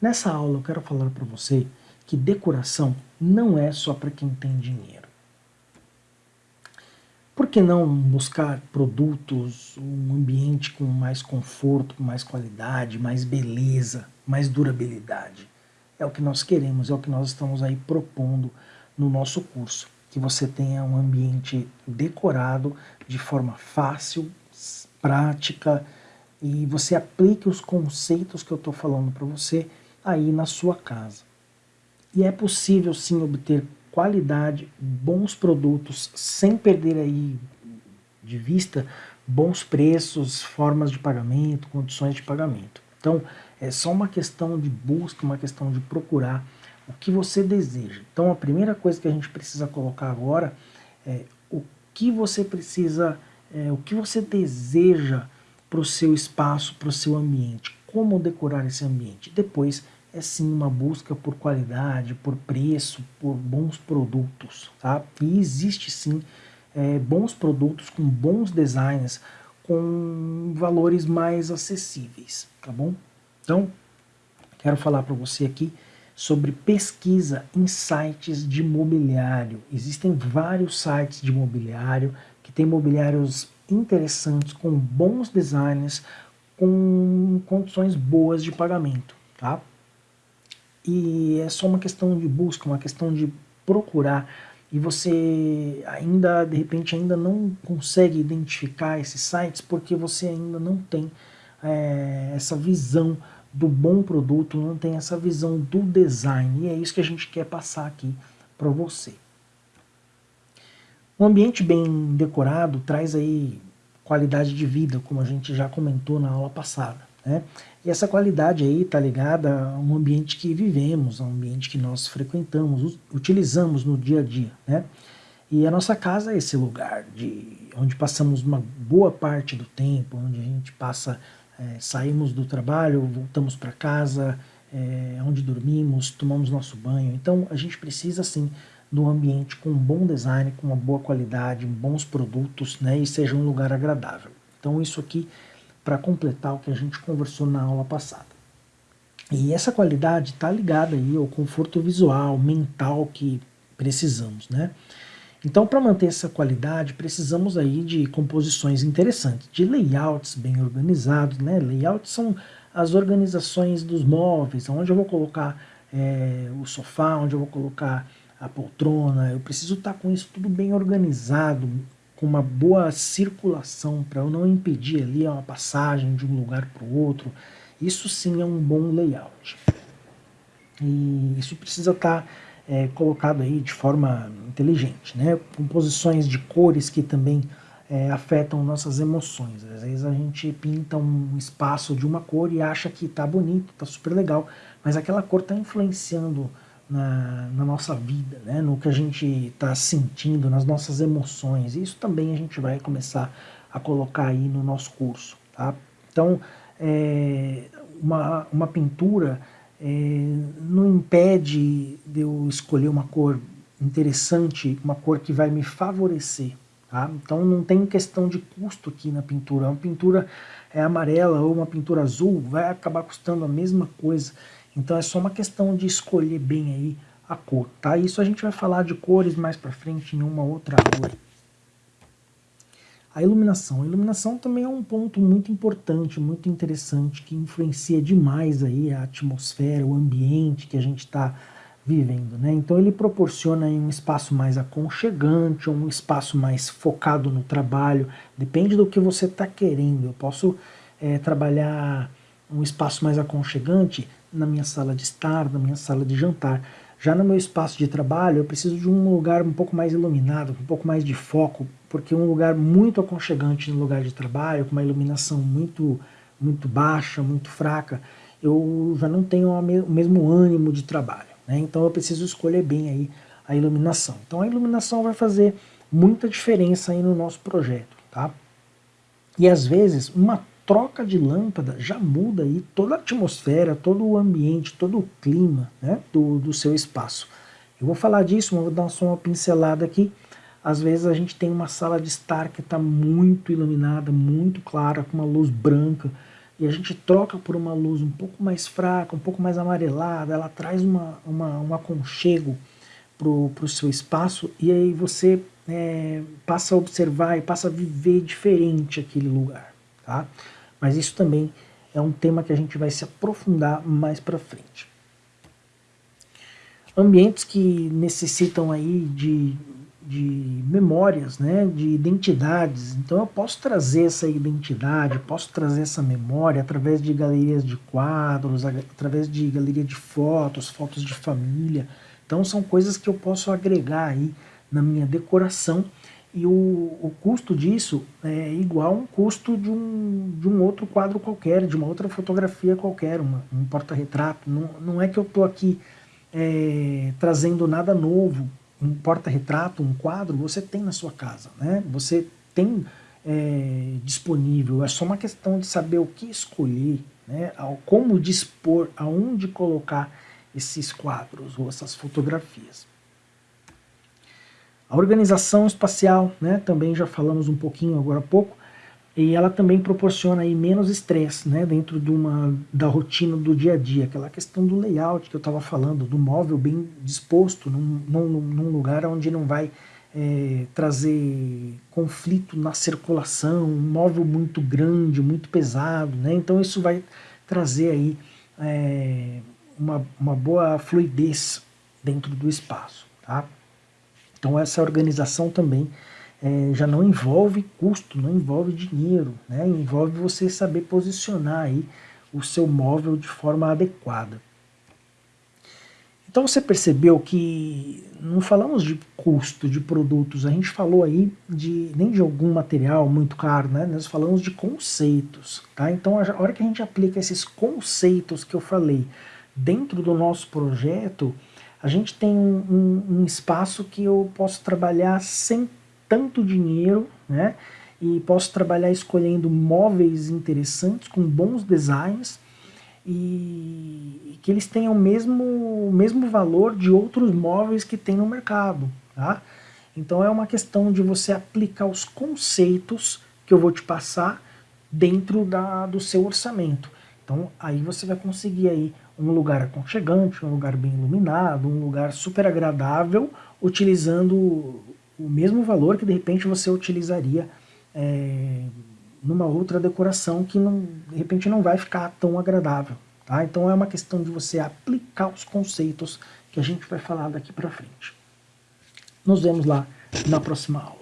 Nessa aula eu quero falar para você que decoração não é só para quem tem dinheiro. Por que não buscar produtos, um ambiente com mais conforto, com mais qualidade, mais beleza, mais durabilidade? É o que nós queremos, é o que nós estamos aí propondo no nosso curso. Que você tenha um ambiente decorado de forma fácil, prática, e você aplique os conceitos que eu estou falando para você aí na sua casa. E é possível sim obter qualidade, bons produtos, sem perder aí de vista bons preços, formas de pagamento, condições de pagamento. Então, é só uma questão de busca, uma questão de procurar o que você deseja. Então, a primeira coisa que a gente precisa colocar agora é o que você precisa, é, o que você deseja para o seu espaço, para o seu ambiente, como decorar esse ambiente. Depois, é sim uma busca por qualidade, por preço, por bons produtos, tá? E existe sim é, bons produtos com bons designs, com valores mais acessíveis, tá bom? Então, quero falar para você aqui sobre pesquisa em sites de mobiliário. Existem vários sites de mobiliário que têm mobiliários interessantes, com bons designs, com condições boas de pagamento, tá? e é só uma questão de busca, uma questão de procurar e você ainda, de repente, ainda não consegue identificar esses sites porque você ainda não tem é, essa visão do bom produto, não tem essa visão do design e é isso que a gente quer passar aqui para você. Um ambiente bem decorado traz aí qualidade de vida, como a gente já comentou na aula passada. Né? E essa qualidade aí está ligada a um ambiente que vivemos, a um ambiente que nós frequentamos, utilizamos no dia a dia. Né? E a nossa casa é esse lugar de onde passamos uma boa parte do tempo, onde a gente passa, é, saímos do trabalho, voltamos para casa, é, onde dormimos, tomamos nosso banho. Então a gente precisa sim de um ambiente com um bom design, com uma boa qualidade, bons produtos, né, e seja um lugar agradável. Então isso aqui para completar o que a gente conversou na aula passada. E essa qualidade está ligada aí ao conforto visual, mental que precisamos, né? Então, para manter essa qualidade, precisamos aí de composições interessantes, de layouts bem organizados, né? Layouts são as organizações dos móveis, onde eu vou colocar é, o sofá, onde eu vou colocar a poltrona, eu preciso estar tá com isso tudo bem organizado, com uma boa circulação para eu não impedir ali uma passagem de um lugar para o outro. Isso sim é um bom layout. E isso precisa estar tá, é, colocado aí de forma inteligente, né? Composições de cores que também é, afetam nossas emoções. Às vezes a gente pinta um espaço de uma cor e acha que está bonito, está super legal, mas aquela cor está influenciando na, na, nossa vida, né? no que a gente está sentindo, nas nossas emoções. Isso também a gente vai começar a colocar aí no nosso curso. Tá? Então, é, uma, uma pintura é, não impede de eu escolher uma cor interessante, uma cor que vai me favorecer. Tá? Então não tem questão de custo aqui na pintura. Uma pintura é amarela ou uma pintura azul vai acabar custando a mesma coisa. Então é só uma questão de escolher bem aí a cor, tá? Isso a gente vai falar de cores mais para frente em uma outra aula. A iluminação. A iluminação também é um ponto muito importante, muito interessante, que influencia demais aí a atmosfera, o ambiente que a gente está vivendo. Né? Então ele proporciona um espaço mais aconchegante, um espaço mais focado no trabalho, depende do que você está querendo. Eu posso é, trabalhar um espaço mais aconchegante na minha sala de estar, na minha sala de jantar. Já no meu espaço de trabalho, eu preciso de um lugar um pouco mais iluminado, um pouco mais de foco, porque um lugar muito aconchegante no lugar de trabalho, com uma iluminação muito, muito baixa, muito fraca, eu já não tenho o mesmo ânimo de trabalho. Né? Então eu preciso escolher bem aí a iluminação. Então a iluminação vai fazer muita diferença aí no nosso projeto. Tá? E às vezes uma troca de lâmpada já muda aí toda a atmosfera, todo o ambiente, todo o clima né, do, do seu espaço. Eu vou falar disso, vou dar só uma pincelada aqui. às vezes a gente tem uma sala de estar que está muito iluminada, muito clara, com uma luz branca, e a gente troca por uma luz um pouco mais fraca, um pouco mais amarelada, ela traz uma, uma, um aconchego para o seu espaço, e aí você é, passa a observar e passa a viver diferente aquele lugar. Tá? Mas isso também é um tema que a gente vai se aprofundar mais para frente. Ambientes que necessitam aí de de memórias, né, de identidades. Então eu posso trazer essa identidade, posso trazer essa memória através de galerias de quadros, através de galeria de fotos, fotos de família. Então são coisas que eu posso agregar aí na minha decoração e o, o custo disso é igual um custo de um, de um outro quadro qualquer, de uma outra fotografia qualquer, uma, um porta-retrato. Não, não é que eu estou aqui é, trazendo nada novo um porta-retrato, um quadro, você tem na sua casa, né? Você tem é, disponível, é só uma questão de saber o que escolher, né? como dispor, aonde colocar esses quadros ou essas fotografias. A organização espacial, né? também já falamos um pouquinho agora há pouco, e ela também proporciona aí menos estresse né, dentro de uma, da rotina do dia a dia, aquela questão do layout que eu estava falando, do móvel bem disposto num, num, num lugar onde não vai é, trazer conflito na circulação, um móvel muito grande, muito pesado, né? então isso vai trazer aí é, uma, uma boa fluidez dentro do espaço. Tá? Então essa organização também é, já não envolve custo, não envolve dinheiro, né? envolve você saber posicionar aí o seu móvel de forma adequada. Então você percebeu que não falamos de custo de produtos, a gente falou aí de nem de algum material muito caro, né? nós falamos de conceitos. Tá? Então a hora que a gente aplica esses conceitos que eu falei dentro do nosso projeto, a gente tem um, um, espaço que eu posso trabalhar sem tanto dinheiro, né? E posso trabalhar escolhendo móveis interessantes, com bons designs, e que eles tenham o mesmo, mesmo valor de outros móveis que tem no mercado, tá? Então é uma questão de você aplicar os conceitos que eu vou te passar dentro da, do seu orçamento. Então aí você vai conseguir aí um lugar aconchegante, um lugar bem iluminado, um lugar super agradável, utilizando o mesmo valor que de repente você utilizaria é, numa outra decoração que não, de repente não vai ficar tão agradável. Tá? Então é uma questão de você aplicar os conceitos que a gente vai falar daqui para frente. Nos vemos lá na próxima aula.